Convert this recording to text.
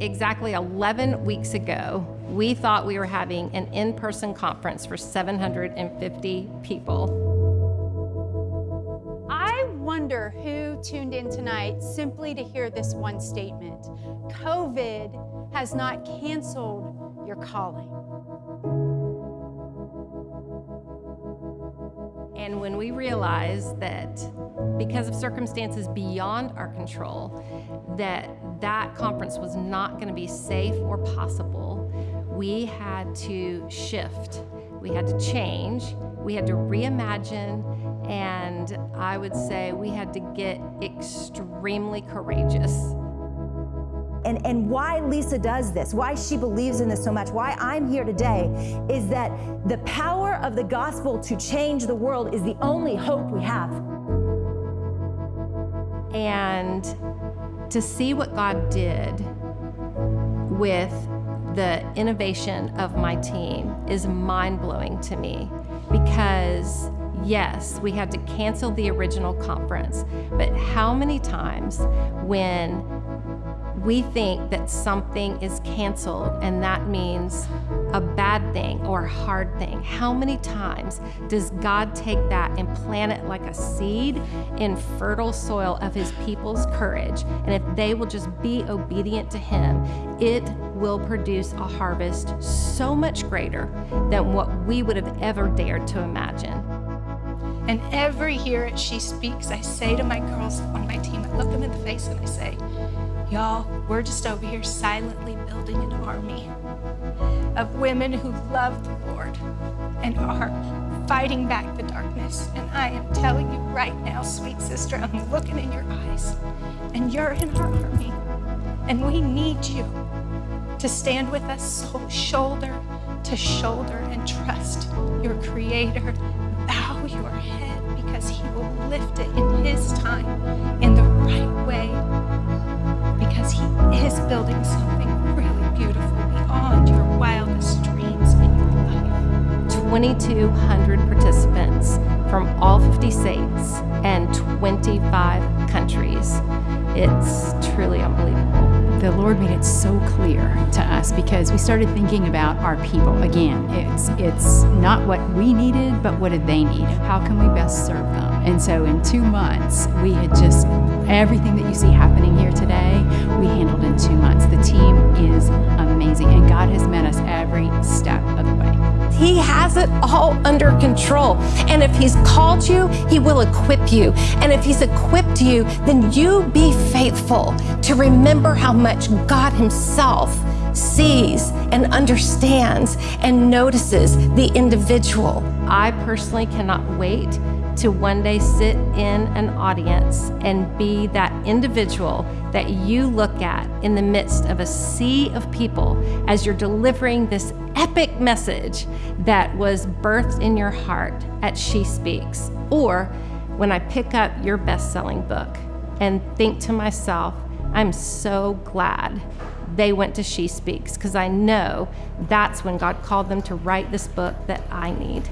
Exactly 11 weeks ago, we thought we were having an in-person conference for 750 people. I wonder who tuned in tonight simply to hear this one statement. COVID has not canceled your calling. And when we realized that because of circumstances beyond our control, that that conference was not going to be safe or possible, we had to shift. We had to change. We had to reimagine. And I would say we had to get extremely courageous and, and why Lysa does this, why she believes in this so much, why I'm here today, is that the power of the gospel to change the world is the only hope we have. And to see what God did with the innovation of my team is mind-blowing to me because yes, we had to cancel the original conference, but how many times when we think that something is canceled and that means a bad thing or a hard thing. How many times does God take that and plant it like a seed in fertile soil of his people's courage? And if they will just be obedient to him, it will produce a harvest so much greater than what we would have ever dared to imagine. And every year She Speaks, I say to my girls on my team, I look them in the face and I say, Y'all, we're just over here silently building an army of women who love the Lord and are fighting back the darkness. And I am telling you right now, sweet sister, I'm looking in your eyes, and you're in our army. And we need you to stand with us shoulder to shoulder and trust your Creator. 2,200 participants from all 50 states and 25 countries. It's truly unbelievable. The Lord made it so clear to us because we started thinking about our people. Again, it's it's not what we needed, but what did they need? How can we best serve them? And so in two months, we had just everything that you see happening here today, we handled in two months. The team is amazing, and God has met us every step. He has it all under control. And if He's called you, He will equip you. And if He's equipped you, then you be faithful to remember how much God Himself sees and understands and notices the individual. I personally cannot wait to one day sit in an audience and be that individual that you look at in the midst of a sea of people as you're delivering this epic message that was birthed in your heart at She Speaks. Or when I pick up your best-selling book and think to myself, I'm so glad they went to She Speaks because I know that's when God called them to write this book that I need.